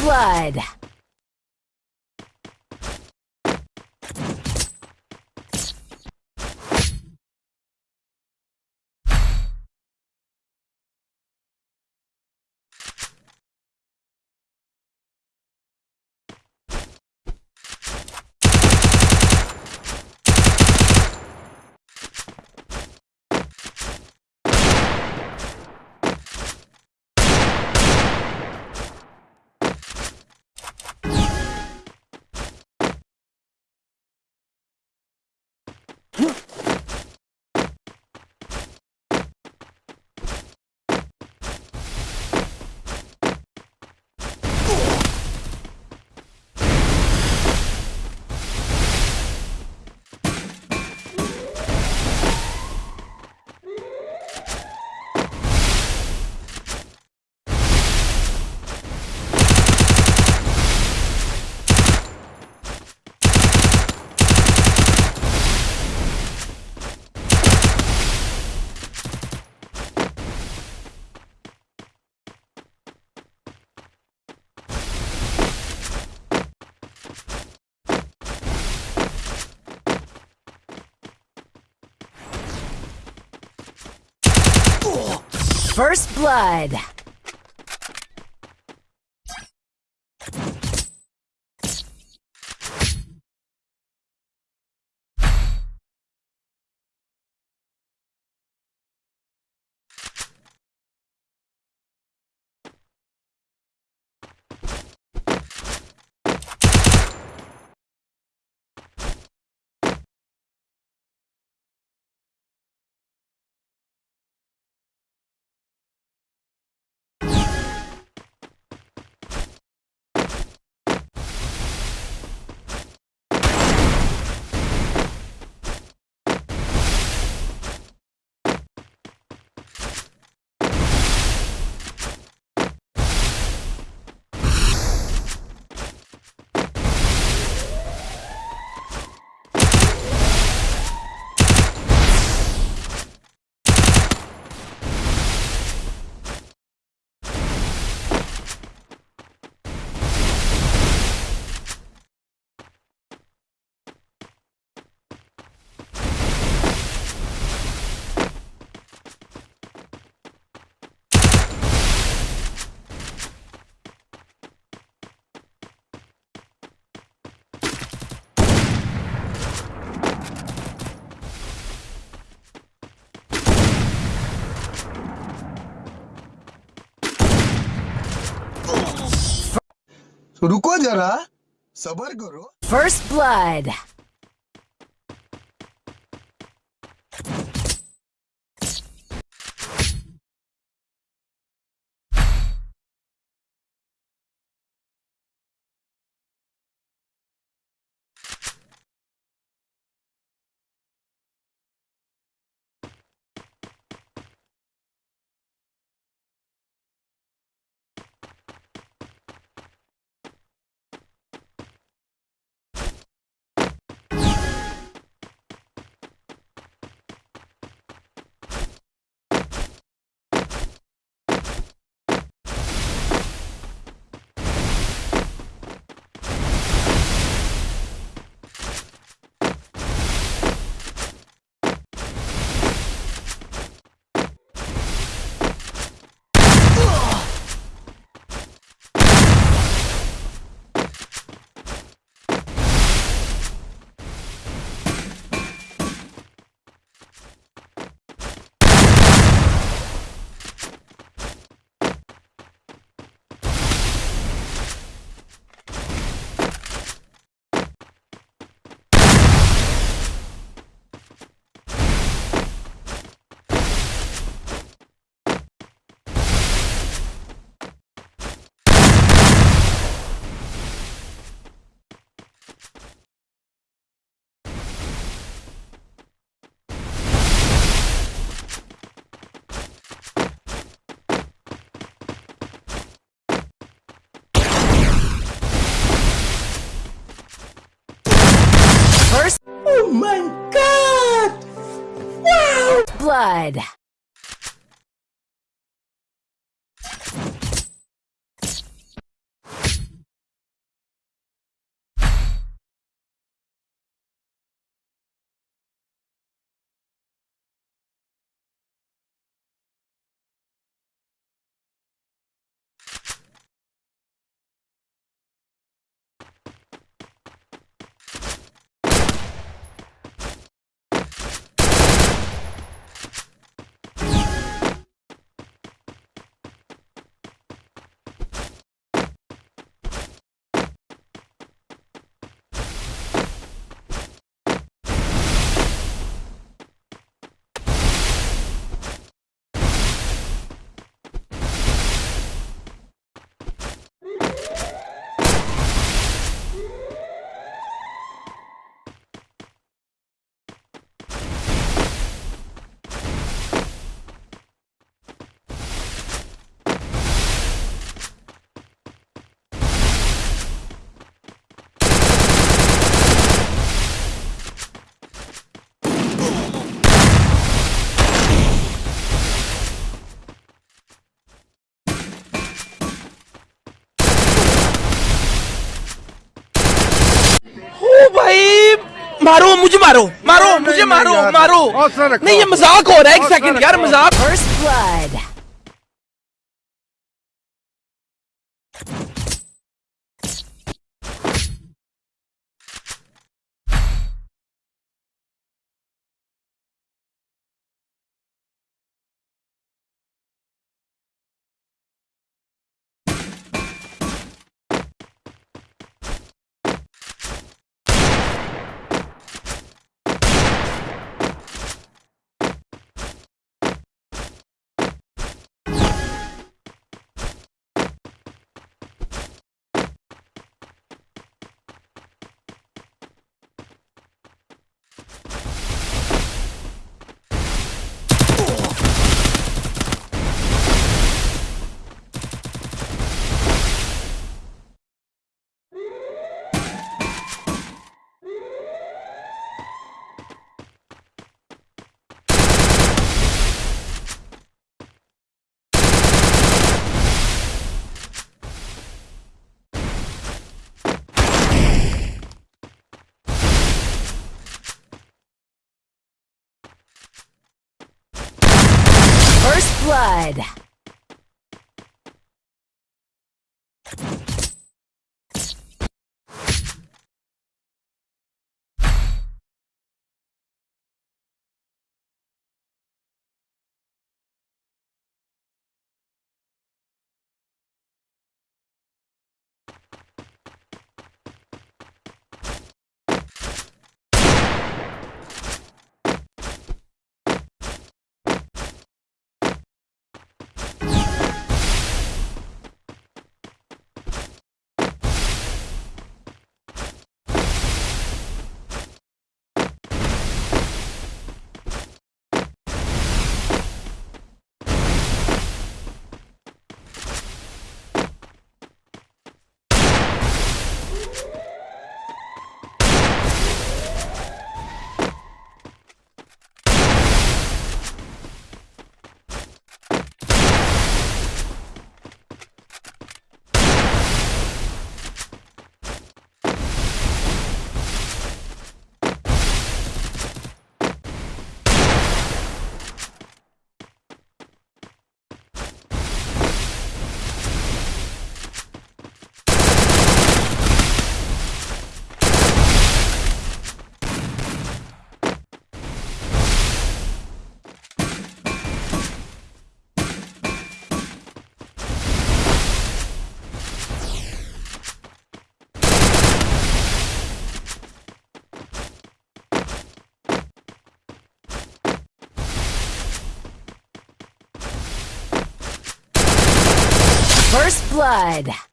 blood. First blood. रुको जरा सबर करो First blood. Blood. मारो मारो यार। मारो हौसला रखो। नहीं ये मजाक हो रहा है एक हौसला सेकंड यार रखो। मजाक First blood. Blood. First blood.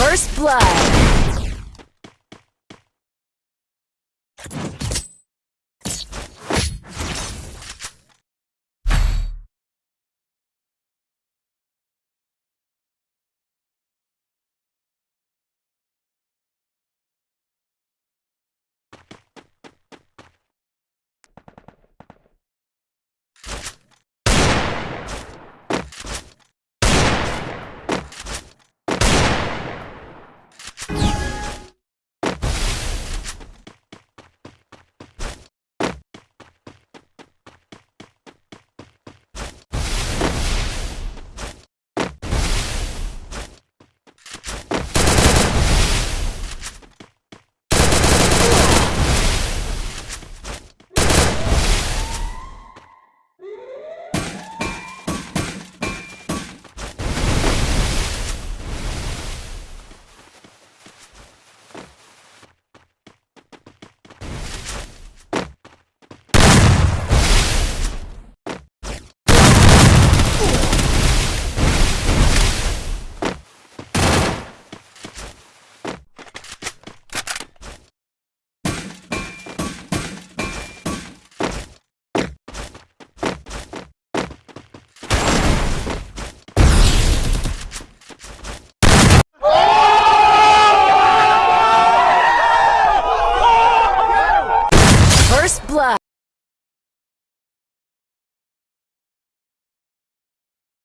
First blood.